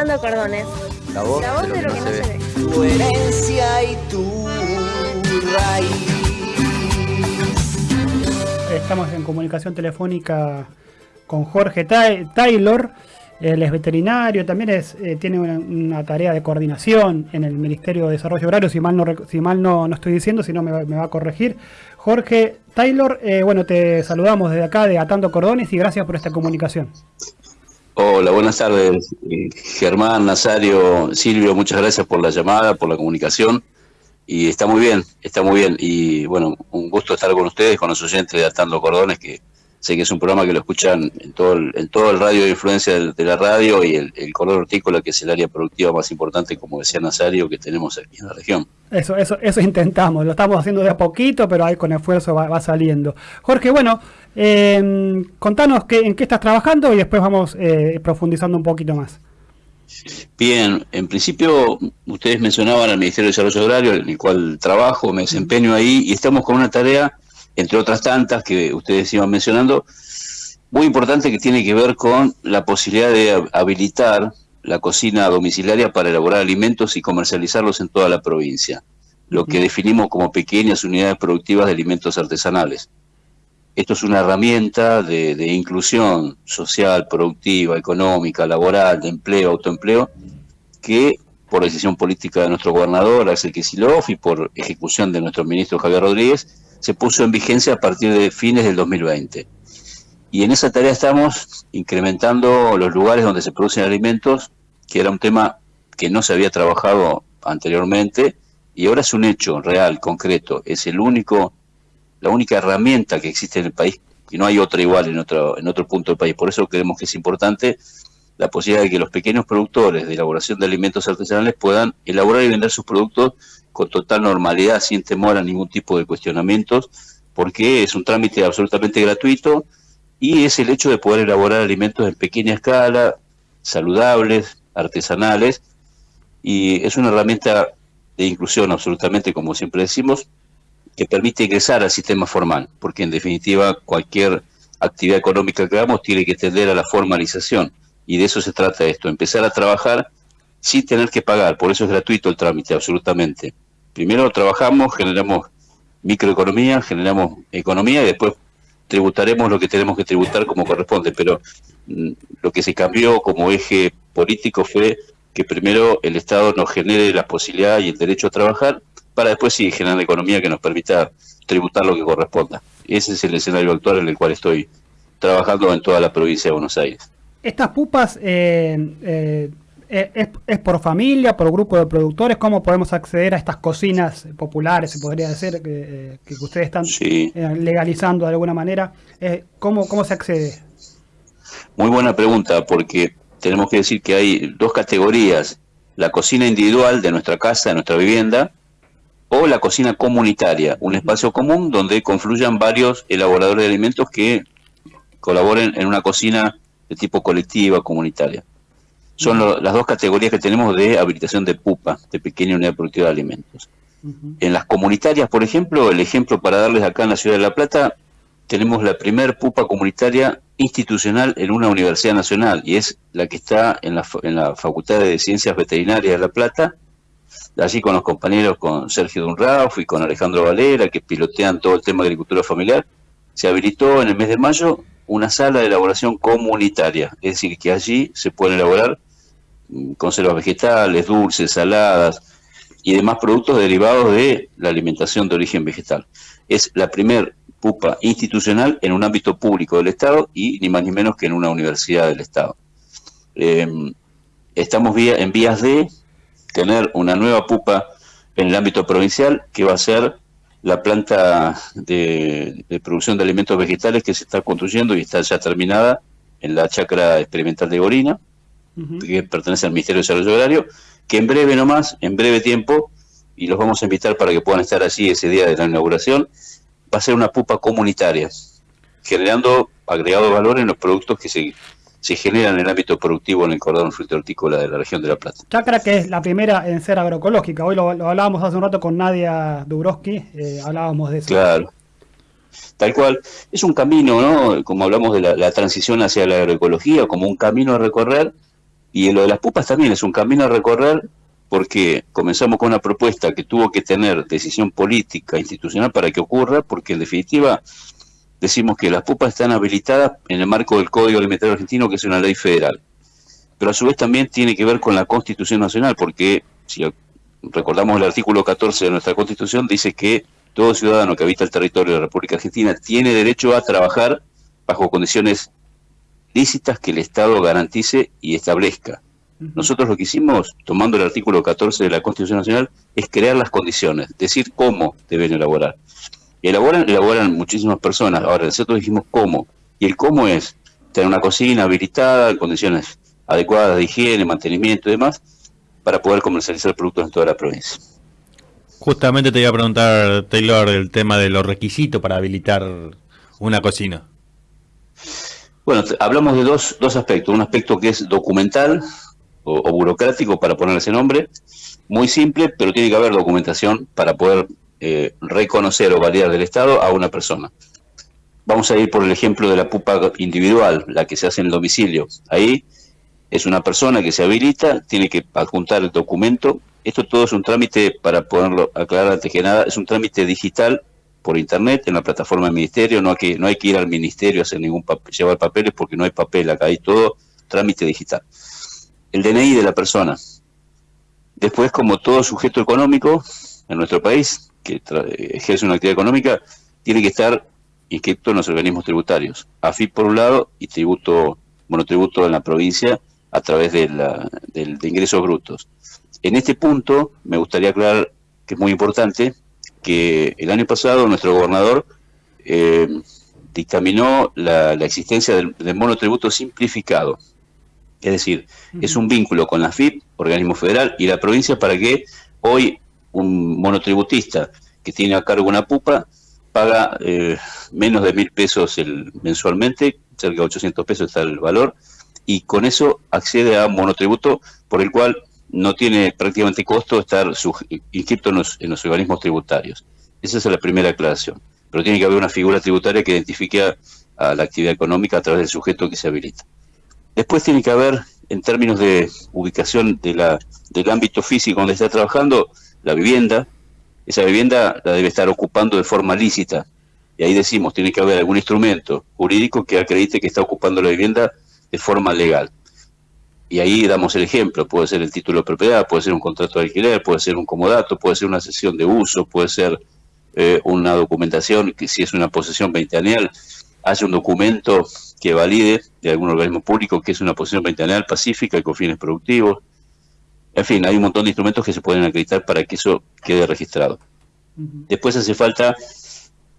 Atando Cordones. La voz, La voz de lo que no se ve. Tu herencia y tu raíz. Estamos en comunicación telefónica con Jorge Ta- Taylor. Él es veterinario, también es, eh, tiene una, una tarea de coordinación en el Ministerio de Desarrollo Agrario, si mal no, rec- si mal no, no estoy diciendo, si no me, va- me va a corregir. Jorge Taylor, eh, bueno, te saludamos desde acá de Atando Cordones y gracias por esta comunicación. Hola, buenas tardes. Eh, Germán, Nazario, Silvio, muchas gracias por la llamada, por la comunicación. Y está muy bien, está muy bien. Y bueno, un gusto estar con ustedes, con los oyentes de Atando Cordones, que sé que es un programa que lo escuchan en todo el, en todo el radio de influencia de, la radio y el, el cordón hortícola, que es el área productiva más importante, como decía Nazario, que tenemos aquí en la región. Eso, eso, eso intentamos, lo estamos haciendo de a poquito, pero ahí con esfuerzo va saliendo. Jorge, bueno, eh, contanos qué, en qué estás trabajando y después vamos eh, profundizando un poquito más. Bien, en principio ustedes mencionaban al Ministerio de Desarrollo Agrario, en el cual trabajo, me desempeño ahí y estamos con una tarea, entre otras tantas que ustedes iban mencionando, muy importante que tiene que ver con la posibilidad de hab- habilitar la cocina domiciliaria para elaborar alimentos y comercializarlos en toda la provincia, lo que definimos como pequeñas unidades productivas de alimentos artesanales. Esto es una herramienta de, inclusión social, productiva, económica, laboral, de empleo, autoempleo, que por decisión política de nuestro gobernador, Axel Kicillof, y por ejecución de nuestro ministro Javier Rodríguez, se puso en vigencia a partir de fines del 2020. Y en esa tarea estamos incrementando los lugares donde se producen alimentos, que era un tema que no se había trabajado anteriormente, y ahora es un hecho real, concreto. Es el único la única herramienta que existe en el país y no hay otra igual en otro, en otro punto del país. Por eso creemos que es importante la posibilidad de que los pequeños productores de elaboración de alimentos artesanales puedan elaborar y vender sus productos con total normalidad, sin temor a ningún tipo de cuestionamientos, porque es un trámite absolutamente gratuito y es el hecho de poder elaborar alimentos en pequeña escala, saludables, artesanales, y es una herramienta de inclusión absolutamente, como siempre decimos, que permite ingresar al sistema formal, porque en definitiva cualquier actividad económica que hagamos tiene que tender a la formalización, y de eso se trata esto, empezar a trabajar sin tener que pagar, por eso es gratuito el trámite, absolutamente. Primero trabajamos, generamos microeconomía, generamos economía y después tributaremos lo que tenemos que tributar como corresponde, pero mm, lo que se cambió como eje político fue que primero el Estado nos genere la posibilidad y el derecho a trabajar para después sí generar la economía que nos permita tributar lo que corresponda. Ese es el escenario actual en el cual estoy trabajando en toda la provincia de Buenos Aires. Estas pupas eh, eh, es, es por familia, por grupo de productores, ¿cómo podemos acceder a estas cocinas populares, se podría decir, que, eh, que ustedes están Sí. eh, legalizando de alguna manera? ¿cómo, ¿Cómo se accede? Muy buena pregunta, porque tenemos que decir que hay dos categorías, la cocina individual de nuestra casa, de nuestra vivienda, o la cocina comunitaria, un espacio común donde confluyan varios elaboradores de alimentos que colaboren en una cocina de tipo colectiva, comunitaria. Son lo- las dos categorías que tenemos de habilitación de PUPA, de pequeña unidad productiva de alimentos. En las comunitarias, por ejemplo, el ejemplo para darles acá en la ciudad de La Plata, tenemos la primer pupa comunitaria institucional en una universidad nacional y es la que está en la, en la Facultad de Ciencias Veterinarias de La Plata, allí con los compañeros, con Sergio Dunrauf y con Alejandro Valera, que pilotean todo el tema de agricultura familiar, se habilitó en el mes de mayo una sala de elaboración comunitaria, es decir, que allí se pueden elaborar mm, conservas vegetales, dulces, saladas y demás productos derivados de la alimentación de origen vegetal. Es la primer pupa institucional en un ámbito público del Estado y ni más ni menos que en una universidad del Estado. Eh, estamos en vías de tener una nueva pupa en el ámbito provincial que va a ser la planta de, de producción de alimentos vegetales que se está construyendo y está ya terminada en la chacra experimental de Gorina, que pertenece al Ministerio de Desarrollo Agrario, que en breve nomás, en breve tiempo, y los vamos a invitar para que puedan estar allí ese día de la inauguración, va a ser una pupa comunitaria, generando agregado de valor en los productos que se, se generan en el ámbito productivo en el cordón fruto hortícola de la región de La Plata. Chacra que es la primera en ser agroecológica. Hoy lo, lo hablábamos hace un rato con Nadia Dubrowski, eh, hablábamos de eso. Claro. Tal cual. Es un camino, ¿no? Como hablamos de la, la transición hacia la agroecología, como un camino a recorrer Y lo de las pupas también es un camino a recorrer porque comenzamos con una propuesta que tuvo que tener decisión política, institucional para que ocurra, porque en definitiva decimos que las pupas están habilitadas en el marco del Código Alimentario Argentino, que es una ley federal. Pero a su vez también tiene que ver con la Constitución Nacional, porque si recordamos el artículo 14 de nuestra Constitución, dice que todo ciudadano que habita el territorio de la República Argentina tiene derecho a trabajar bajo condiciones lícitas que el Estado garantice y establezca. Nosotros lo que hicimos, tomando el artículo 14 de la Constitución Nacional, es crear las condiciones, decir cómo deben elaborar. Y elaboran, elaboran muchísimas personas. Ahora, nosotros dijimos cómo. Y el cómo es tener una cocina habilitada, en condiciones adecuadas de higiene, mantenimiento y demás, para poder comercializar productos en toda la provincia. Justamente te iba a preguntar, Taylor, el tema de los requisitos para habilitar una cocina. Bueno, hablamos de dos, dos aspectos. Un aspecto que es documental, o, burocrático para poner ese nombre, muy simple, pero tiene que haber documentación para poder eh, reconocer o validar del Estado a una persona. Vamos a ir por el ejemplo de la pupa individual, la que se hace en el domicilio. Ahí es una persona que se habilita, tiene que adjuntar el documento. Esto todo es un trámite, para poderlo aclarar antes que nada, es un trámite digital por internet en la plataforma del ministerio. No hay que, no hay que ir al ministerio a hacer ningún papel, llevar papeles porque no hay papel acá, hay todo trámite digital el DNI de la persona. Después, como todo sujeto económico en nuestro país que ejerce una actividad económica, tiene que estar inscrito en los organismos tributarios. AFIP por un lado y tributo, monotributo en la provincia a través de, la, de, ingresos brutos. En este punto me gustaría aclarar que es muy importante que el año pasado nuestro gobernador eh, dictaminó la, existencia del, del monotributo simplificado. Es decir, es un vínculo con la FIP, organismo federal, y la provincia para que hoy un monotributista que tiene a cargo una pupa paga eh, menos de mil pesos el, mensualmente, cerca de 800 pesos está el valor, y con eso accede a un monotributo por el cual no tiene prácticamente costo estar inscrito en los, en los organismos tributarios. Esa es la primera aclaración. Pero tiene que haber una figura tributaria que identifique a la actividad económica a través del sujeto que se habilita. Después tiene que haber, en términos de ubicación del ámbito físico donde está trabajando, la vivienda. Esa vivienda la debe estar ocupando de forma lícita. Y ahí decimos, tiene que haber algún instrumento jurídico que acredite que está ocupando la vivienda de forma legal. Y ahí damos el ejemplo, puede ser el título de propiedad, puede ser un contrato de alquiler, puede ser un comodato, puede ser una sesión de uso, puede ser eh, una documentación, que si es una posesión veinteanual, hace un documento que valide de algún organismo público que es una posición veinteanual pacífica y con fines productivos. En fin, hay un montón de instrumentos que se pueden acreditar para que eso quede registrado. Después hace falta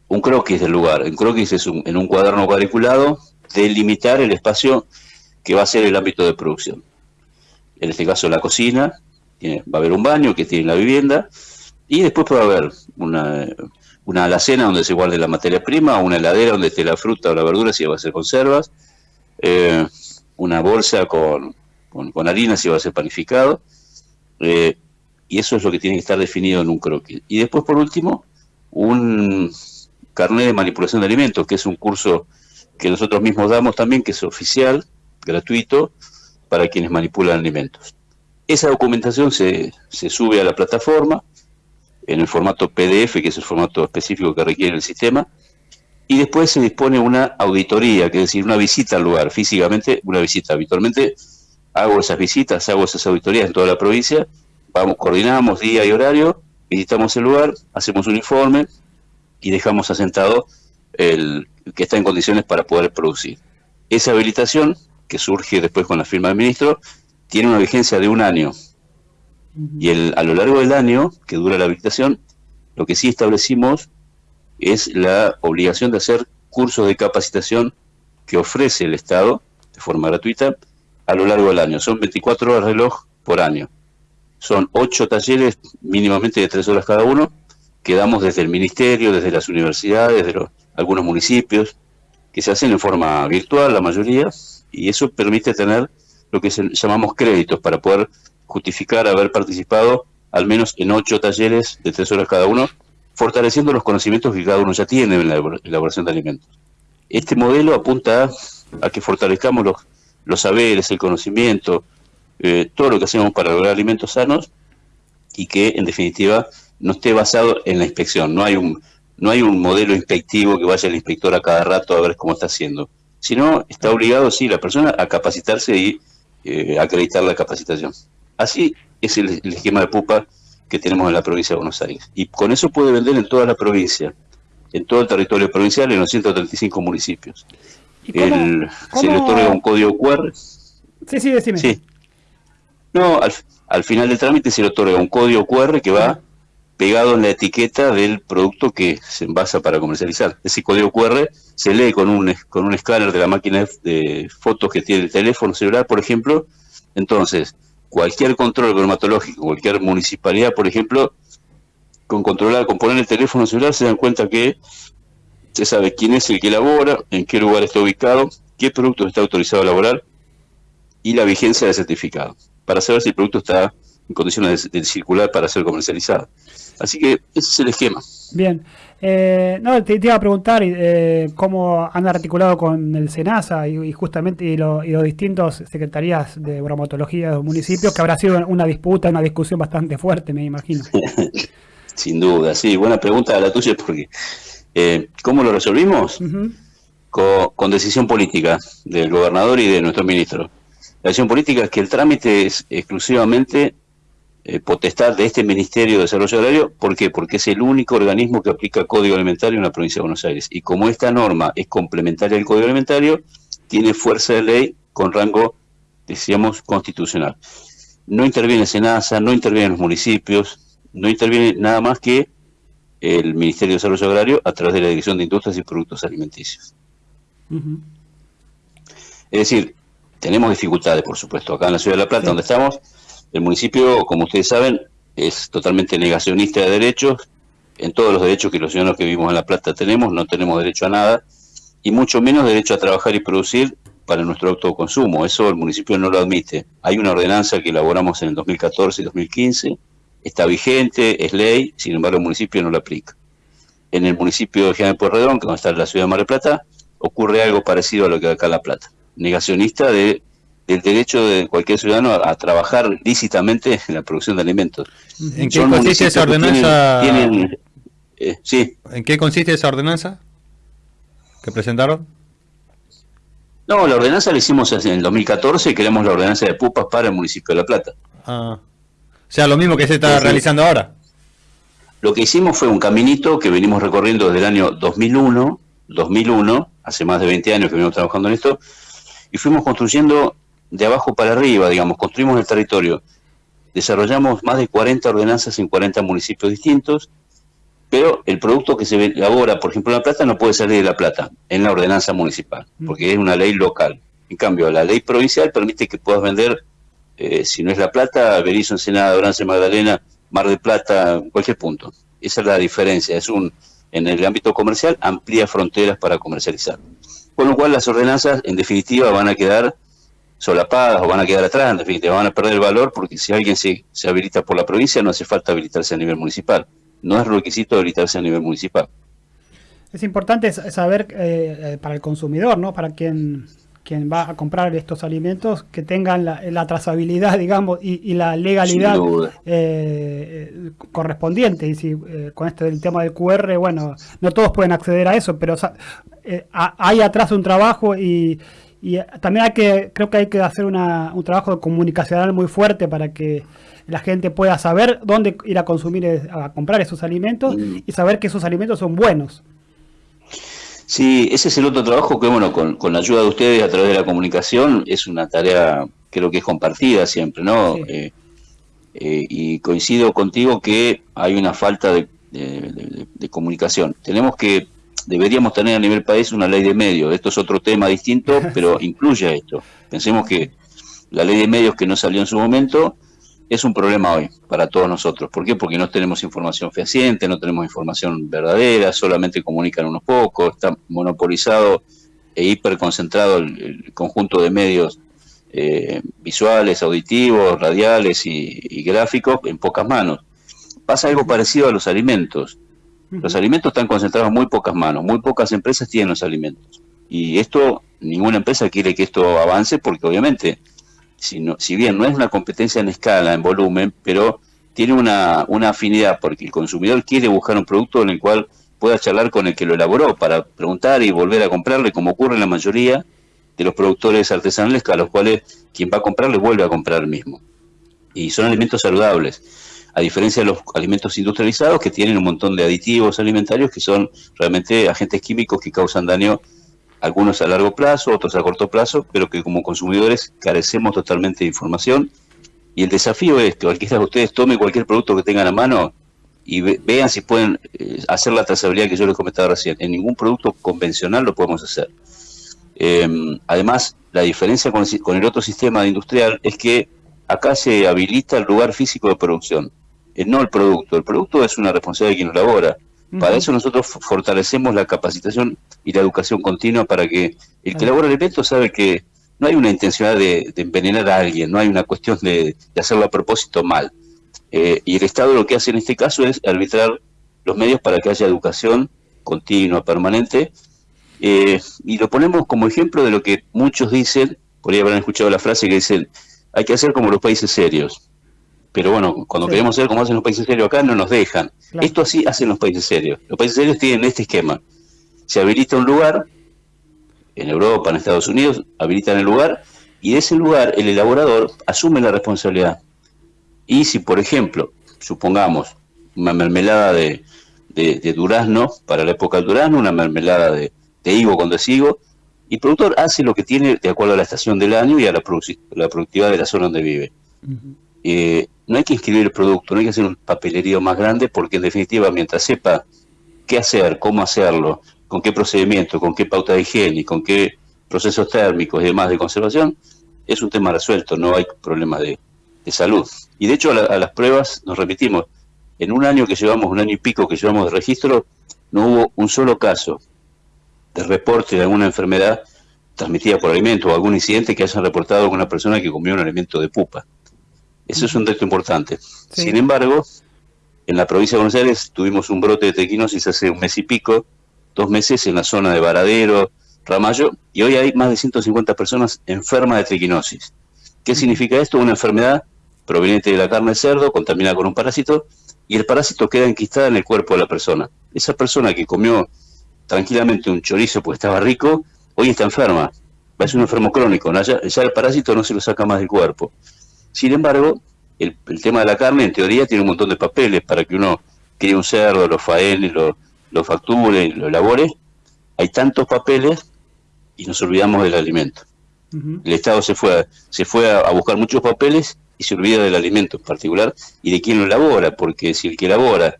un croquis del lugar. Un croquis es en un cuaderno cuadriculado delimitar el espacio que va a ser el ámbito de producción. En este caso la cocina, va a haber un baño que tiene la vivienda y después puede haber una, una alacena donde se guarde la materia prima, una heladera donde esté la fruta o la verdura si va a ser conservas, eh, una bolsa con, con, harina si va a ser panificado, eh, y eso es lo que tiene que estar definido en un croquis. Y después, por último, un carnet de manipulación de alimentos, que es un curso que nosotros mismos damos también, que es oficial, gratuito, para quienes manipulan alimentos. Esa documentación se, se sube a la plataforma, en el formato PDF, que es el formato específico que requiere el sistema, y después se dispone una auditoría, que es decir, una visita al lugar, físicamente una visita. Habitualmente hago esas visitas, hago esas auditorías en toda la provincia, vamos, coordinamos día y horario, visitamos el lugar, hacemos un informe y dejamos asentado el que está en condiciones para poder producir. Esa habilitación, que surge después con la firma del ministro, tiene una vigencia de un año, y el, a lo largo del año que dura la habilitación, lo que sí establecimos es la obligación de hacer cursos de capacitación que ofrece el Estado de forma gratuita a lo largo del año. Son 24 horas de reloj por año. Son 8 talleres mínimamente de 3 horas cada uno que damos desde el Ministerio, desde las universidades, de algunos municipios, que se hacen en forma virtual la mayoría, y eso permite tener lo que llamamos créditos para poder justificar haber participado al menos en ocho talleres de tres horas cada uno, fortaleciendo los conocimientos que cada uno ya tiene en la elaboración de alimentos. Este modelo apunta a, que fortalezcamos los, los saberes, el conocimiento, eh, todo lo que hacemos para lograr alimentos sanos y que en definitiva no esté basado en la inspección. No hay un, no hay un modelo inspectivo que vaya el inspector a cada rato a ver cómo está haciendo, sino está obligado, sí, la persona a capacitarse y eh, acreditar la capacitación. Así es el, esquema de pupa que tenemos en la provincia de Buenos Aires. Y con eso puede vender en toda la provincia, en todo el territorio provincial, en los 135 municipios. El, Se le otorga un código QR. Sí, sí, decime. Sí. No, al, al final del trámite se le otorga un código QR que va pegado en la etiqueta del producto que se envasa para comercializar. Ese código QR se lee con un, con un escáner de la máquina de fotos que tiene el teléfono celular, por ejemplo. Entonces, cualquier control bromatológico, cualquier municipalidad, por ejemplo, con controlar, con poner el teléfono celular, se dan cuenta que se sabe quién es el que elabora, en qué lugar está ubicado, qué producto está autorizado a elaborar y la vigencia del certificado, para saber si el producto está en condiciones de circular para ser comercializado. Así que ese es el esquema. Bien. Eh, no, te, iba a preguntar eh, cómo han articulado con el SENASA y, justamente y, los distintos secretarías de bromatología de los municipios, que habrá sido una disputa, una discusión bastante fuerte, me imagino. Sin duda, sí. Buena pregunta la tuya, porque eh, ¿cómo lo resolvimos? con, decisión política del gobernador y de nuestro ministro. La decisión política es que el trámite es exclusivamente eh, potestad de este Ministerio de Desarrollo Agrario. ¿Por qué? Porque es el único organismo que aplica código alimentario en la provincia de Buenos Aires. Y como esta norma es complementaria al código alimentario, tiene fuerza de ley con rango, decíamos, constitucional. No interviene SENASA, no interviene los municipios, no interviene nada más que el Ministerio de Desarrollo Agrario a través de la Dirección de Industrias y Productos Alimenticios. Es decir, tenemos dificultades, por supuesto, acá en la Ciudad de La Plata, donde estamos, el municipio, como ustedes saben, es totalmente negacionista de derechos. En todos los derechos que los ciudadanos que vivimos en La Plata tenemos, no tenemos derecho a nada, y mucho menos derecho a trabajar y producir para nuestro autoconsumo. Eso el municipio no lo admite. Hay una ordenanza que elaboramos en el 2014 y 2015, está vigente, es ley, sin embargo el municipio no la aplica. En el municipio de General Pueyrredón, que está en la ciudad de Mar del Plata, ocurre algo parecido a lo que acá en La Plata. Negacionista de el derecho de cualquier ciudadano a, trabajar lícitamente en la producción de alimentos. ¿En qué consiste esa ordenanza? Eh, sí. ¿En qué consiste esa ordenanza que presentaron? No, la ordenanza la hicimos en el 2014 y queremos la ordenanza de pupas para el municipio de La Plata. Ah. O sea, lo mismo que se está realizando ahora. Lo que hicimos fue un caminito que venimos recorriendo desde el año 2001, 2001, hace más de 20 años que venimos trabajando en esto, y fuimos construyendo de abajo para arriba, digamos, construimos el territorio. Desarrollamos más de 40 ordenanzas en 40 municipios distintos, pero el producto que se elabora, por ejemplo, en La Plata, no puede salir de La Plata, en la ordenanza municipal, mm. porque es una ley local. En cambio, la ley provincial permite que puedas vender, eh, si no es La Plata, Berizo, Ensenada, Orance, Magdalena, Mar de Plata, cualquier punto. Esa es la diferencia. Es un, en el ámbito comercial, amplía fronteras para comercializar. Con lo cual, las ordenanzas, en definitiva, van a quedar solapadas o van a quedar atrás, en definitiva van a perder el valor porque si alguien se, se habilita por la provincia no hace falta habilitarse a nivel municipal. No es requisito habilitarse a nivel municipal. Es importante saber eh, eh, para el consumidor, ¿no? Para quien, quien va a comprar estos alimentos, que tengan la, trazabilidad, digamos, y, la legalidad eh, correspondiente. Y si con este del tema del QR, bueno, no todos pueden acceder a eso, pero hay atrás un trabajo y, y eh, también hay que, creo que hay que hacer un trabajo comunicacional muy fuerte para que la gente pueda saber dónde ir a consumir, eh, a comprar esos alimentos mm. y saber que esos alimentos son buenos. Sí, ese es el otro trabajo que, bueno, con, la ayuda de ustedes a través de la comunicación, es una tarea, creo que es compartida siempre, ¿no? Eh, y coincido contigo que hay una falta de comunicación. Tenemos que deberíamos tener a nivel país una ley de medios. Esto es otro tema distinto, pero incluye esto. Pensemos que la ley de medios que no salió en su momento es un problema hoy para todos nosotros. ¿Por qué? Porque no tenemos información fehaciente, no tenemos información verdadera, solamente comunican unos pocos, está monopolizado e hiperconcentrado el, el conjunto de medios eh, visuales, auditivos, radiales y gráficos en pocas manos. Pasa algo parecido a los alimentos. Los alimentos están concentrados en muy pocas manos, muy pocas empresas tienen los alimentos. Y esto, ninguna empresa quiere que esto avance porque obviamente si, no- si bien no es una competencia en escala, en volumen, pero tiene una, una afinidad porque el consumidor quiere buscar un producto en el cual pueda charlar con el que lo elaboró para preguntar y volver a comprarle, como ocurre en la mayoría de los productores artesanales, a los cuales quien va a comprarle vuelve a comprar mismo. Y son alimentos saludables, a diferencia de los alimentos industrializados que tienen un montón de aditivos alimentarios que son realmente agentes químicos que causan daño, algunos a largo plazo, otros a corto plazo, pero que como consumidores carecemos totalmente de información. Y el desafío es que cualquiera de ustedes tome cualquier producto que tengan a mano y ve- vean si pueden eh, hacer la trazabilidad que yo les comentaba recién. En ningún producto convencional lo podemos hacer. Eh, además, la diferencia con el, otro sistema industrial es que acá se habilita el lugar físico de producción, eh, no el producto. El producto es una responsabilidad de quien lo elabora. Para eso nosotros fortalecemos la capacitación y la educación continua para que el que elabora el alimento sabe que no hay una intención de, de envenenar a alguien, no hay una cuestión de, de hacerlo a propósito mal. Eh, y el Estado lo que hace en este caso es arbitrar los medios para que haya educación continua, permanente, eh, y lo ponemos como ejemplo de lo que muchos dicen, por ahí habrán escuchado la frase que dicen, hay que hacer como los países serios. Pero bueno, cuando Sí. queremos hacer como hacen los países serios acá, no nos dejan. Claro. Esto así hacen los países serios. Los países serios tienen este esquema. Se habilita un lugar, en Europa, en Estados Unidos, habilitan el lugar, y de ese lugar el elaborador asume la responsabilidad. Y si, por ejemplo, supongamos una mermelada de, de- de durazno para la época del durazno, una mermelada de, de higo cuando es higo, y el productor hace lo que tiene de acuerdo a la estación del año y a la, la productividad de la zona donde vive. Eh, no hay que inscribir el producto, no hay que hacer un papelerío más grande, porque en definitiva, mientras sepa qué hacer, cómo hacerlo, con qué procedimiento, con qué pauta de higiene, con qué procesos térmicos y demás de conservación, es un tema resuelto, no hay problema de, salud. Y de hecho a, la- a las pruebas nos remitimos, en un año que llevamos, un año y pico que llevamos de registro, no hubo un solo caso de reporte de alguna enfermedad transmitida por alimento o algún incidente que hayan reportado con una persona que comió un alimento de pupa. Eso es un dato importante. Sí. Sin embargo, en la provincia de Buenos Aires tuvimos un brote de tequinosis hace un mes y pico, dos meses en la zona de Varadero, Ramallo, y hoy hay más de 150 personas enfermas de triquinosis. ¿Qué significa esto? Una enfermedad proveniente de la carne de cerdo, contaminada con un parásito, y el parásito queda enquistada en el cuerpo de la persona. Esa persona que comió tranquilamente un chorizo porque estaba rico, hoy está enferma. Es un enfermo crónico, ya, ya el parásito no se lo saca más del cuerpo. Sin embargo, el, el tema de la carne, en teoría, tiene un montón de papeles para que uno críe un cerdo, lo faene, lo, lo facture, lo elabore. Hay tantos papeles y nos olvidamos del alimento. El Estado se fue, a, se fue a, a buscar muchos papeles y se olvida del alimento en particular y de quién lo elabora, porque si el que elabora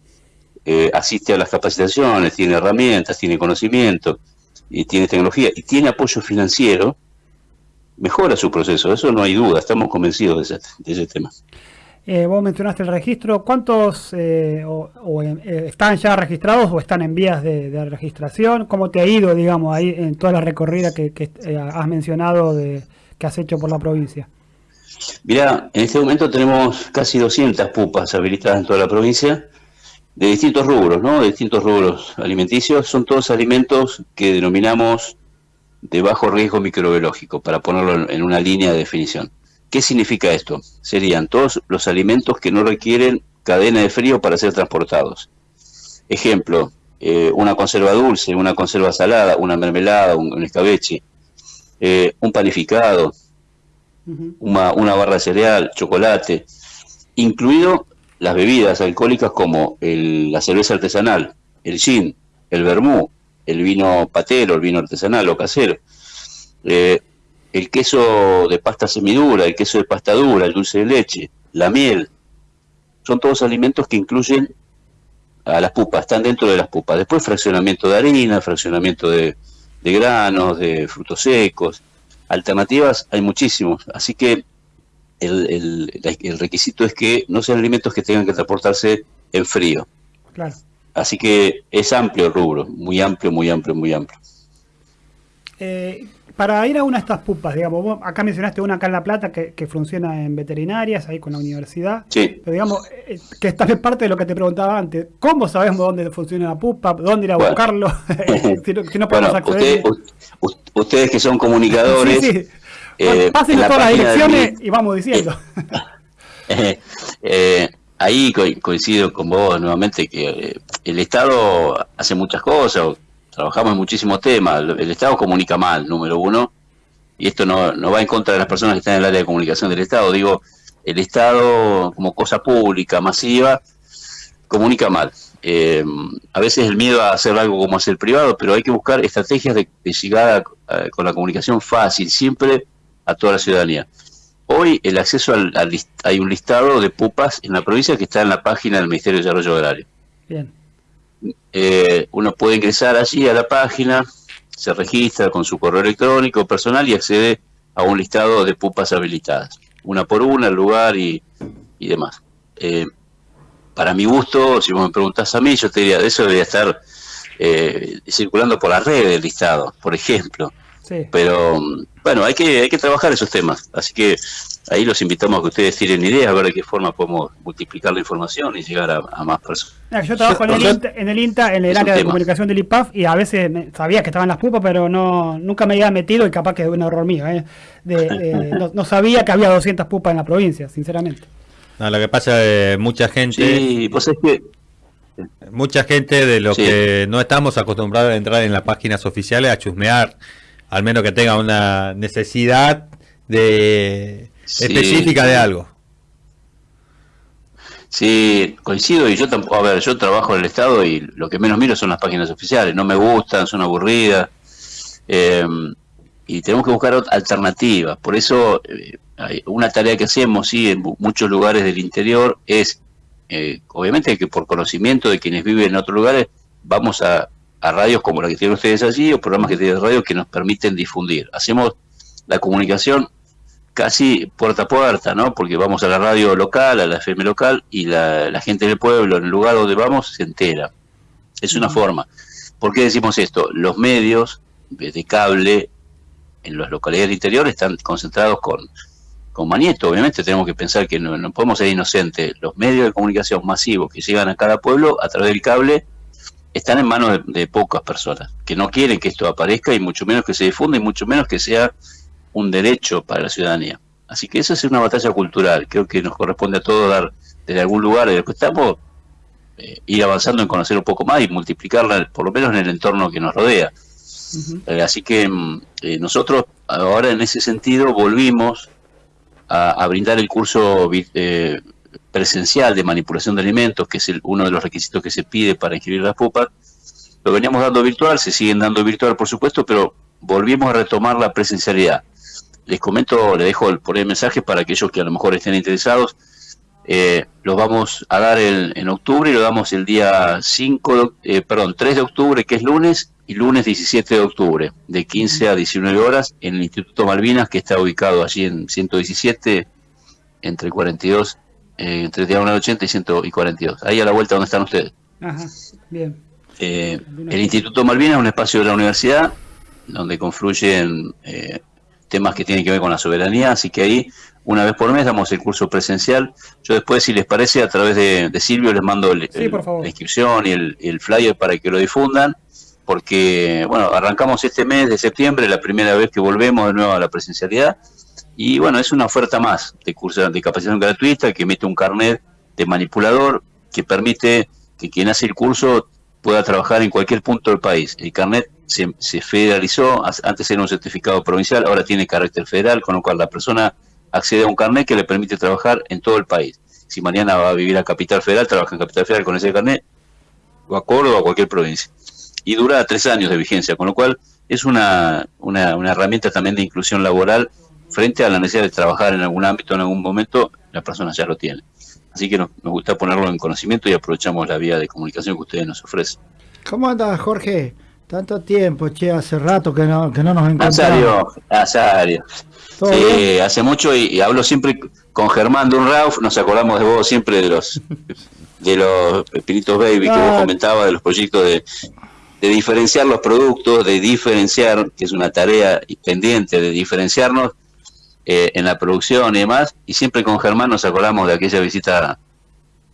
eh, asiste a las capacitaciones, tiene herramientas, tiene conocimiento, y tiene tecnología y tiene apoyo financiero, mejora su proceso, eso no hay duda, estamos convencidos de ese, de ese tema. Eh, vos mencionaste el registro. ¿Cuántos eh, o, o, eh, están ya registrados o están en vías de, de registración? ¿Cómo te ha ido, digamos, ahí en toda la recorrida que, que, has mencionado de, que has hecho por la provincia? Mirá, en este momento tenemos casi 200 pupas habilitadas en toda la provincia, de distintos rubros, ¿no? De distintos rubros alimenticios. Son todos alimentos que denominamos de bajo riesgo microbiológico, para ponerlo en- una línea de definición. ¿Qué significa esto? Serían todos los alimentos que no requieren cadena de frío para ser transportados. Ejemplo, eh, una conserva dulce, una conserva salada, una mermelada, un, un escabeche, eh, un panificado, una, una barra de cereal, chocolate, incluido las bebidas alcohólicas como el- la cerveza artesanal, el gin, el vermú, el vino patero, el vino artesanal o casero, eh, el queso de pasta semidura, el queso de pasta dura, el dulce de leche, la miel, son todos alimentos que incluyen a las pupas, están dentro de las pupas. Después fraccionamiento de harina, fraccionamiento de, de granos, de frutos secos, alternativas hay muchísimos, así que el, el- requisito es que no sean alimentos que tengan que transportarse en frío. Claro. Así que es amplio el rubro, muy amplio, muy amplio, muy amplio. Eh, para ir a una de estas pupas, digamos, vos acá mencionaste una acá en La Plata que, que funciona en veterinarias, ahí con la universidad. Sí, Pero digamos, eh, que esta es parte de lo que te preguntaba antes. ¿Cómo sabemos dónde funciona la pupa? ¿Dónde ir a Bueno. buscarlo? si, no, si no podemos bueno, acceder. usted- ustedes que son comunicadores, Sí, sí. Eh, Pasen la todas las del direcciones y vamos diciendo. Ahí co- coincido con vos nuevamente que el Estado hace muchas cosas, trabajamos en muchísimos temas, el Estado comunica mal, número uno, y esto no, no va en contra de las personas que están en el área de comunicación del Estado, digo, el Estado como cosa pública, masiva, comunica mal. Eh, a veces el miedo a hacer algo como hace el privado, pero hay que buscar estrategias de, de con la comunicación fácil, siempre a toda la ciudadanía. Hoy el acceso al, al hay un listado de pupas en la provincia que está en la página del Ministerio de Desarrollo Agrario. Bien. Eh, uno puede ingresar allí a la página, se registra con su correo electrónico personal y accede a un listado de pupas habilitadas, una por una, el lugar y, y demás. Eh, para mi gusto, si vos me preguntás a mí, yo te diría, eso debería estar eh, circulando por la red del listado, por ejemplo. Sí. Pero bueno, hay que, hay que trabajar esos temas. Así que ahí los invitamos a que ustedes tiren ideas, a ver de qué forma podemos multiplicar la información y llegar a, a más personas. Mira, Yo trabajo en, el INTA, en el INTA, en el área de tema. comunicación del IPAF, y a veces me- sabía que estaban las pupas, pero no nunca me había metido y capaz que es un error mío. ¿eh? De- de- no, no sabía que había 200 pupas en la provincia, sinceramente. No, lo que pasa es mucha gente, Sí, pues es que mucha gente de los Sí. que no estamos acostumbrados a entrar en las páginas oficiales a chusmear, al menos que tenga una necesidad de Sí. específica de algo. Sí, coincido y yo tampoco, a ver, yo trabajo en el Estado y lo que menos miro son las páginas oficiales, no me gustan, son aburridas eh, y tenemos que buscar alternativas. Por eso, eh, una tarea que hacemos, sí, en mu- muchos lugares del interior es, eh, obviamente que por conocimiento de quienes viven en otros lugares, vamos a, a radios como la que tienen ustedes allí o programas que tienen radio que nos permiten difundir. Hacemos la comunicación casi puerta a puerta, ¿no? Porque vamos a la radio local, a la FM local, y la, la gente del pueblo, en el lugar donde vamos, se entera. Es una forma. ¿Por qué decimos esto? Los medios de cable en las localidades del interior están concentrados con, con Manieto. Obviamente tenemos que pensar que no, no podemos ser inocentes. Los medios de comunicación masivos que llegan a cada pueblo a través del cable están en manos de, de pocas personas, que no quieren que esto aparezca y mucho menos que se difunda y mucho menos que sea un derecho para la ciudadanía. Así que esa es una batalla cultural. Creo que nos corresponde a todos dar desde algún lugar en el que estamos, eh, ir avanzando en conocer un poco más y multiplicarla, por lo menos en el entorno que nos rodea. Eh, así que mm, eh, nosotros ahora en ese sentido volvimos a, a brindar el curso eh, presencial de manipulación de alimentos, que es uno de los requisitos que se pide para inscribir las pupas. Lo veníamos dando virtual, se siguen dando virtual por supuesto, pero volvimos a retomar la presencialidad. Les comento, les dejo el, por el mensaje para aquellos que a lo mejor estén interesados. Eh, los vamos a dar el- en octubre y lo damos el día 5, de oc- eh, perdón, 3 de octubre, que es lunes, y lunes 17 de octubre, de 15 a 19 horas, en el Instituto Malvinas, que está ubicado allí en 117, entre 42, eh, entre Diagonal 80 y 142. Ahí a la vuelta donde están ustedes. Ajá, bien. Eh, el Instituto Malvinas es un espacio de la universidad donde confluyen eh, temas que tienen que ver con la soberanía, así que ahí una vez por mes damos el curso presencial. Yo después, si les parece, a través de, de Silvio les mando el- Sí, el- por favor. la inscripción y el, el flyer para que lo difundan, porque bueno, arrancamos este mes de septiembre, la primera vez que volvemos de nuevo a la presencialidad, y bueno, es una oferta más de curso de capacitación gratuita que emite un carnet de manipulador que permite que quien hace el curso pueda trabajar en cualquier punto del país. El carnet se, se federalizó, antes era un certificado provincial, ahora tiene carácter federal, con lo cual la persona accede a un carnet que le permite trabajar en todo el país. Si mañana va a vivir a Capital Federal, trabaja en Capital Federal con ese carnet, o a Córdoba o a cualquier provincia. Y dura tres años de vigencia, con lo cual es una, una, una herramienta también de inclusión laboral frente a la necesidad de trabajar en algún ámbito en algún momento, la persona ya lo tiene. Así que nos, nos gusta ponerlo en conocimiento y aprovechamos la vía de comunicación que ustedes nos ofrecen. ¿Cómo andas, Jorge? Tanto tiempo, che, hace rato que no, que no nos encontramos. Nazario, Nazario. ¿Todo Sí, hace mucho y, y hablo siempre con Germán Dunrauf, nos acordamos de vos siempre de los de los Pepinitos Baby que Ah. vos comentabas, de los proyectos de, de diferenciar los productos, de diferenciar, que es una tarea pendiente de diferenciarnos eh, en la producción y demás, y siempre con Germán nos acordamos de aquella visita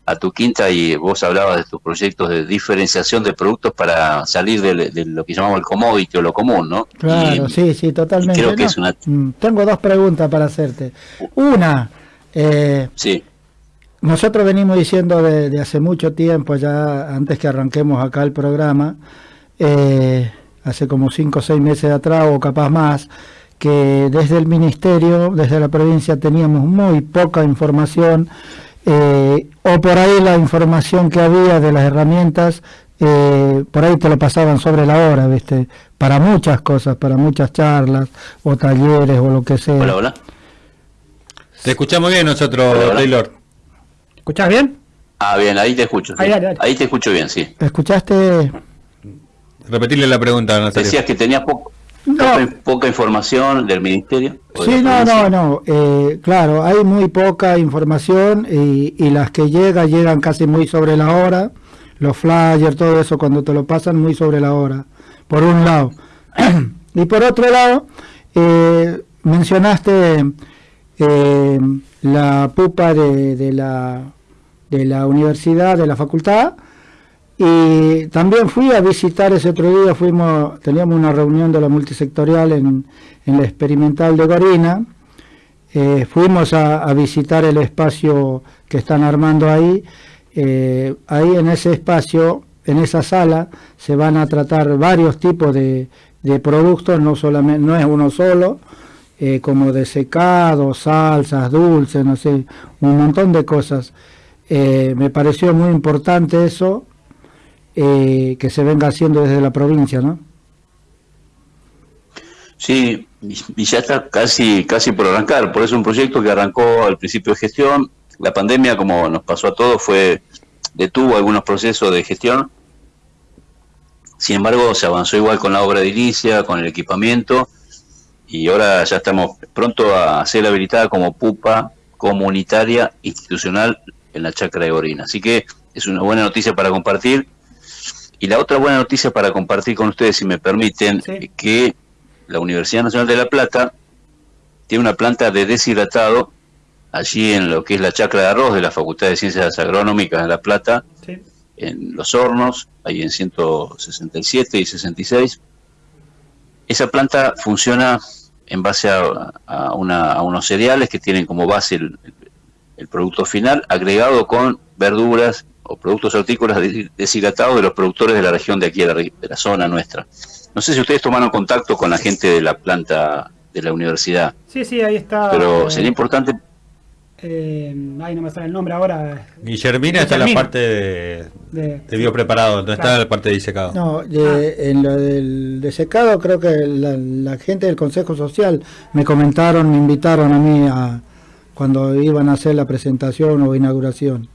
a tu quinta y vos hablabas de tus proyectos de diferenciación de productos para salir de, de lo que llamamos el commodity o lo común, ¿no? Claro, Y- sí, sí, totalmente. creo que No, es una- mm, Tengo dos preguntas para hacerte. Una, eh, Sí, nosotros venimos diciendo de, de hace mucho tiempo, ya antes que arranquemos acá el programa, eh, hace como cinco o seis meses atrás o capaz más, que desde el ministerio, desde la provincia teníamos muy poca información eh, o por ahí la información que había de las herramientas, eh, por ahí te lo pasaban sobre la hora, ¿viste? Para muchas cosas, para muchas charlas o talleres o lo que sea. hola, hola. Te escuchamos bien nosotros, Hola, hola. Taylor. ¿Escuchás bien? Ah, bien, ahí te escucho. sí. Ahí, dale, dale. Ahí te escucho bien, sí. ¿Escuchaste? Repetirle la pregunta, Nazario. Decías que tenías poco, No. poca, poca información del ministerio. Sí, no, no, no. eh, claro, hay muy poca información y, y las que llegan, llegan casi muy sobre la hora. Los flyers, todo eso, cuando te lo pasan, muy sobre la hora. Por un lado. y por otro lado, eh, mencionaste eh, la pupa de, de la, de la universidad, de la facultad. Y también fui a visitar ese otro día, fuimos, teníamos una reunión de la multisectorial en, en la experimental de Gorina. Eh, fuimos a, visitar el espacio que están armando ahí. Eh, ahí en ese espacio, en esa sala, se van a tratar varios tipos de, de productos, no solamente, no es uno solo, eh, como de secado, salsas, dulces, no sé, un montón de cosas. Me pareció muy importante eso, eh, que se venga haciendo desde la provincia, ¿no? Sí, y ya está casi, casi por arrancar. Por eso un proyecto que arrancó al principio de gestión. La pandemia, como nos pasó a todos, fue detuvo algunos procesos de gestión. Sin embargo, se avanzó igual con la obra de inicia, con el equipamiento, y ahora ya estamos pronto a ser habilitada como pupa comunitaria institucional en la chacra de Gorina. Así que es una buena noticia para compartir. Y la otra buena noticia para compartir con ustedes, si me permiten, Sí. es que la Universidad Nacional de La Plata tiene una planta de deshidratado allí en lo que es la chacra de arroz de la Facultad de Ciencias Agronómicas de La Plata, Sí. en Los Hornos, ahí en 167 y 66. Esa planta funciona en base a, a una- a unos cereales que tienen como base el, el producto final, agregado con verduras o productos hortícolas de- deshidratados de los productores de la región de aquí, de la, re- de la zona nuestra. No sé si ustedes tomaron contacto con la gente de la planta de la universidad, Sí, sí, ahí está. pero eh, sería importante eh, ay, no me sale el nombre ahora. Guillermina está en la Guillermina. parte de, De, de biopreparado, no está Claro. la parte de disecado. No, de- en lo del desecado creo que la, la gente del Consejo Social me comentaron, me invitaron a mí a cuando iban a hacer la presentación o inauguración.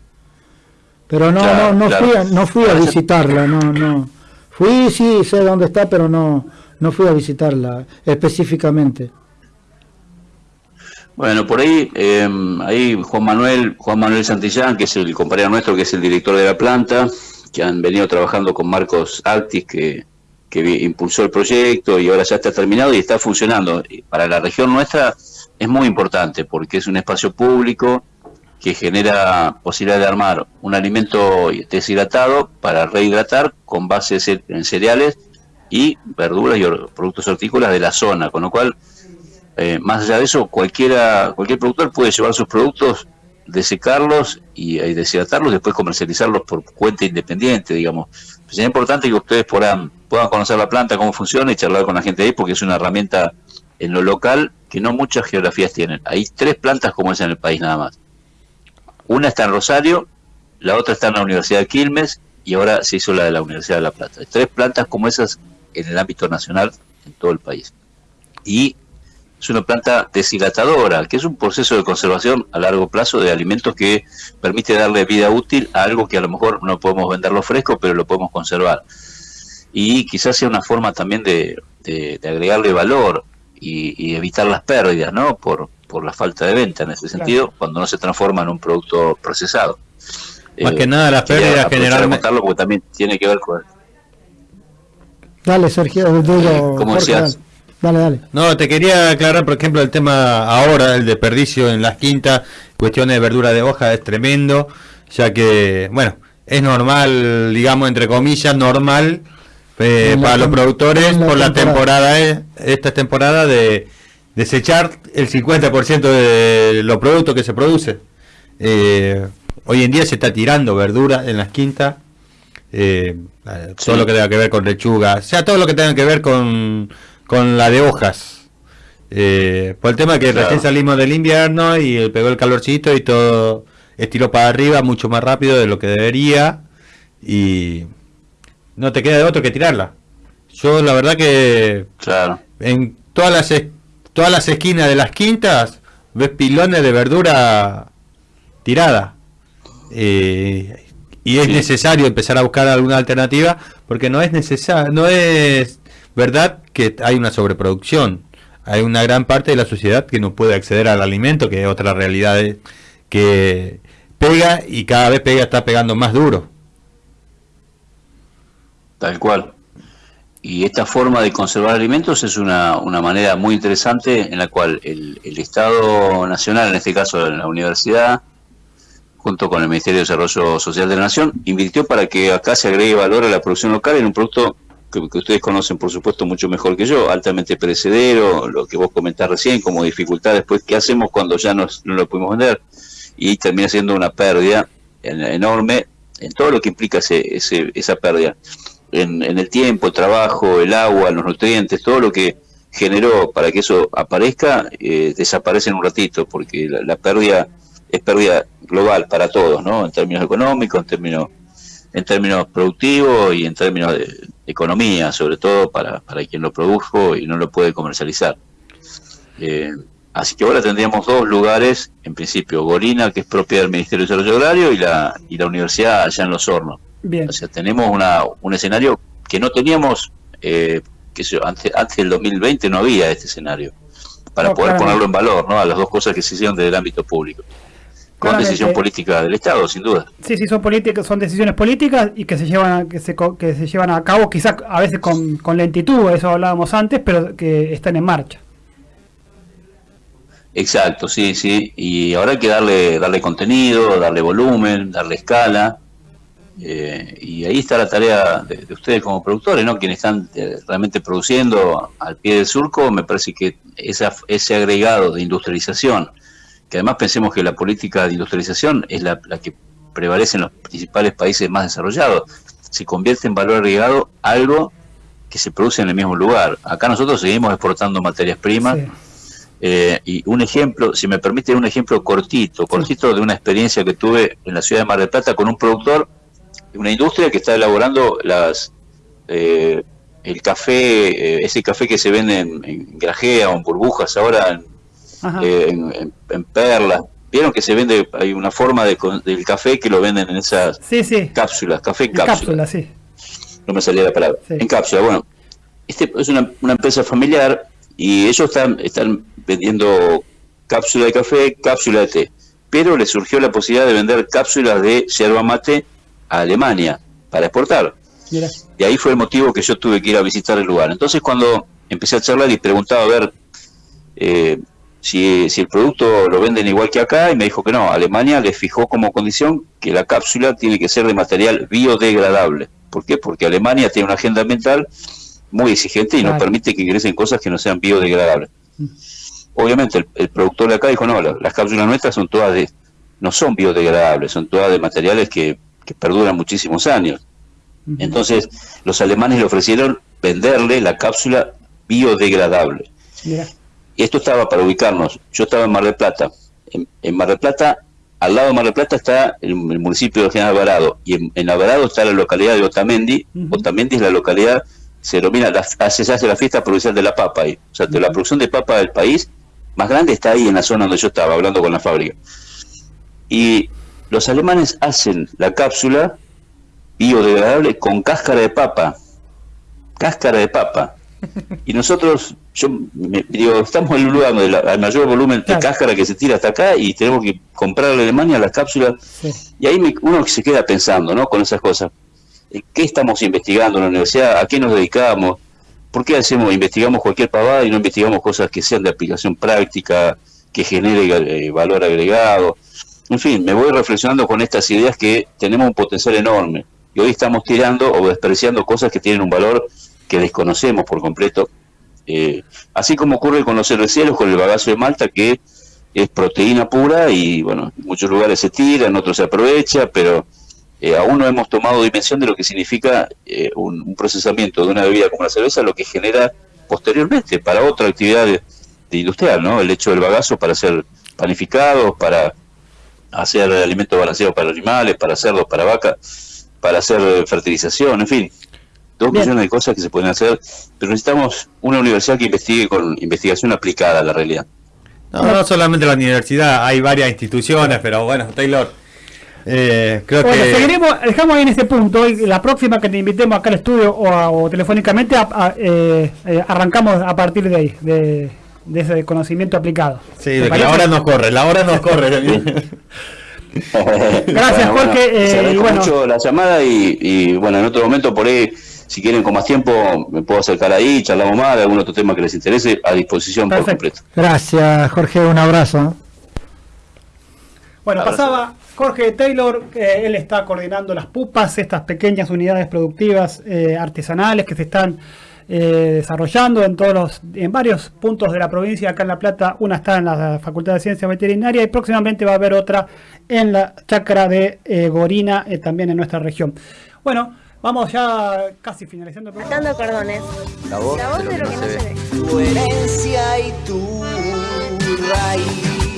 Pero no, Claro, no, no claro. fui a, no fui a visitarla, no, no. Fui, sí, sé dónde está, pero no, no fui a visitarla específicamente. Bueno, por ahí, eh, ahí Juan Manuel, Juan Manuel Santillán, que es el compañero nuestro, que es el director de la planta, que han venido trabajando con Marcos Altis, que, que impulsó el proyecto y ahora ya está terminado y está funcionando. Y para la región nuestra es muy importante porque es un espacio público que genera posibilidad de armar un alimento deshidratado para rehidratar con base en cereales y verduras y productos hortícolas de la zona, con lo cual eh, más allá de eso, cualquiera, cualquier productor puede llevar sus productos, desecarlos y, y deshidratarlos, después comercializarlos por cuenta independiente, digamos. Sería importante que ustedes puedan, puedan conocer la planta, cómo funciona y charlar con la gente ahí, porque es una herramienta en lo local que no muchas geografías tienen. Hay tres plantas como esa en el país nada más. Una está en Rosario, la otra está en la Universidad de Quilmes y ahora se hizo la de la Universidad de La Plata. Hay tres plantas como esas en el ámbito nacional en todo el país. Y es una planta deshidratadora, que es un proceso de conservación a largo plazo de alimentos que permite darle vida útil a algo que a lo mejor no podemos venderlo fresco, pero lo podemos conservar. Y quizás sea una forma también de, agregarle valor y, y evitar las pérdidas, ¿no? Por, por la falta de venta en ese sentido, cuando no se transforma en un producto procesado. Más Eh, que nada las pérdidas generalmente... porque también tiene que ver con... Dale, Sergio, digo, ¿Cómo Jorge, decías? dale, dale. No, te quería aclarar, por ejemplo, el tema ahora, el desperdicio en las quintas, cuestiones de verdura de hoja, es tremendo. ya que, bueno, es normal, digamos, entre comillas, normal eh, para los productores por la temporada, eh, esta temporada de desechar el 50% de los productos que se produce. Eh, hoy en día se está tirando verdura en las quintas, todo lo que tenga que ver con lechuga, o sea, todo lo que tenga que ver con, con la de hojas. por el tema que recién salimos del invierno y pegó el calorcito y todo estiró para arriba mucho más rápido de lo que debería y no te queda de otro que tirarla. Yo la verdad que claro. en todas las todas las esquinas de las quintas ves pilones de verdura tirada. Eh, y es necesario empezar a buscar alguna alternativa porque no es necesario, no es verdad que hay una sobreproducción. Hay una gran parte de la sociedad que no puede acceder al alimento, que es otra realidad que pega y cada vez pega está pegando más duro. Tal cual. Y esta forma de conservar alimentos es una, una manera muy interesante en la cual el, el, Estado Nacional, en este caso la universidad, junto con el Ministerio de Desarrollo Social de la Nación, invirtió para que acá se agregue valor a la producción local en un producto que, ustedes conocen, por supuesto, mucho mejor que yo, altamente perecedero, lo que vos comentás recién, como dificultad después, ¿qué hacemos cuando ya no lo pudimos vender? Y termina siendo una pérdida enorme en todo lo que implica ese, ese, esa pérdida en, el tiempo, el trabajo, el agua, los nutrientes, todo lo que generó para que eso aparezca, eh, desaparece en un ratito, porque la, pérdida es pérdida global para todos, ¿no? En términos económicos, en términos, en términos productivos y en términos de, economía, sobre todo para, para quien lo produjo y no lo puede comercializar. Eh, así que ahora tendríamos dos lugares, en principio, Gorina, que es propiedad del Ministerio de Desarrollo Agrario, y la, y la universidad allá en Los Hornos. O sea, tenemos una, un escenario que no teníamos, eh, que antes, antes del 2020 no había este escenario, para poder ponerlo en valor, ¿no? A las dos cosas que se hicieron desde el ámbito público. Con decisión política del Estado, sin duda. Sí, sí, son políticas, son decisiones políticas y que se llevan a, que se, que se llevan a cabo, quizás a veces con, con lentitud, eso hablábamos antes, pero que están en marcha. Exacto, sí, sí. Y ahora hay que darle, darle contenido, darle volumen, darle escala. Eh, y ahí está la tarea de, ustedes como productores, ¿no? Quienes están eh, realmente produciendo al pie del surco, me parece que esa, ese agregado de industrialización, que además pensemos que la política de industrialización es la, que prevalece en los principales países más desarrollados, se convierte en valor agregado algo que se produce en el mismo lugar. Acá nosotros seguimos exportando materias primas. Eh, y un ejemplo, si me permite, un ejemplo cortito, cortito de una experiencia que tuve en la ciudad de Mar del Plata con un productor una industria que está elaborando las eh, el café, eh, ese café que se vende en, grajea o en burbujas ahora eh, en, perlas. Vieron que se vende, hay una forma de, del café que lo venden en esas cápsulas, café en cápsula. sí. No me salía la palabra. En cápsula, bueno. Este es una, una empresa familiar y ellos están, están vendiendo cápsula de café, cápsula de té. Pero les surgió la posibilidad de vender cápsulas de yerba mate a Alemania para exportar. Y ahí fue el motivo que yo tuve que ir a visitar el lugar. Entonces cuando empecé a charlar y preguntaba a ver eh, si, el producto lo venden igual que acá, y me dijo que no, Alemania le fijó como condición que la cápsula tiene que ser de material biodegradable. ¿Por qué? Porque Alemania tiene una agenda ambiental muy exigente y no permite que ingresen cosas que no sean biodegradables. Obviamente el, productor de acá dijo, no, las cápsulas nuestras son todas de, no son biodegradables, son todas de materiales que que perduran muchísimos años. Entonces, los alemanes le ofrecieron venderle la cápsula biodegradable. Y esto estaba para ubicarnos. Yo estaba en Mar del Plata. En, Mar del Plata, al lado de Mar del Plata está el, municipio de General Alvarado. Y en, en, Alvarado está la localidad de Otamendi. Otamendi es la localidad, se denomina, la, se hace la fiesta provincial de la papa ahí. O sea, de la producción de papa del país más grande está ahí en la zona donde yo estaba, hablando con la fábrica. Y los alemanes hacen la cápsula biodegradable con cáscara de papa. Cáscara de papa. Y nosotros, yo digo, estamos en un lugar donde el mayor volumen de cáscara que se tira hasta acá y tenemos que comprar a Alemania las cápsulas. Y ahí uno se queda pensando, ¿no? Con esas cosas. ¿Qué estamos investigando en la universidad? ¿A qué nos dedicamos? ¿Por qué hacemos, investigamos cualquier pavada y no investigamos cosas que sean de aplicación práctica, que genere eh, valor agregado? En fin, me voy reflexionando con estas ideas que tenemos un potencial enorme. Y hoy estamos tirando o despreciando cosas que tienen un valor que desconocemos por completo. Eh, así como ocurre con los cerveceros, con el bagazo de Malta, que es proteína pura y bueno, en muchos lugares se tira, en otros se aprovecha, pero eh, aún no hemos tomado dimensión de lo que significa eh, un, procesamiento de una bebida como la cerveza, lo que genera posteriormente para otra actividad de, industrial, ¿no? El hecho del bagazo para hacer panificados, para hacer alimentos balanceados para animales, para cerdos, para vacas, para hacer fertilización, en fin, dos millones de cosas que se pueden hacer, pero necesitamos una universidad que investigue con investigación aplicada a la realidad. No, no solamente la universidad, hay varias instituciones, pero bueno, Taylor, eh, creo bueno, que... seguiremos, dejamos ahí en este punto, y la próxima que te invitemos acá al estudio o, telefónicamente, eh, eh, arrancamos a partir de ahí, de, ese conocimiento aplicado. Sí, de que la hora nos corre, la hora nos corre. Gracias, Jorge. Eh, bueno, mucho la llamada y, y bueno, en otro momento por ahí si quieren con más tiempo, me puedo acercar ahí, charlamos más de algún otro tema que les interese, a disposición por completo. Gracias, Jorge, un abrazo. Bueno, pasaba Jorge Taylor, él está coordinando las pupas, estas pequeñas unidades productivas eh, artesanales que se están eh, desarrollando en todos los, en varios puntos de la provincia acá en La Plata. Una está en la Facultad de Ciencias Veterinarias y próximamente va a haber otra en la chacra de eh, Gorina, también en nuestra región. Bueno, Vamos ya casi finalizando el programa. cordones. La voz, de lo, que, no, se, ve. Tu herencia y tu raíz.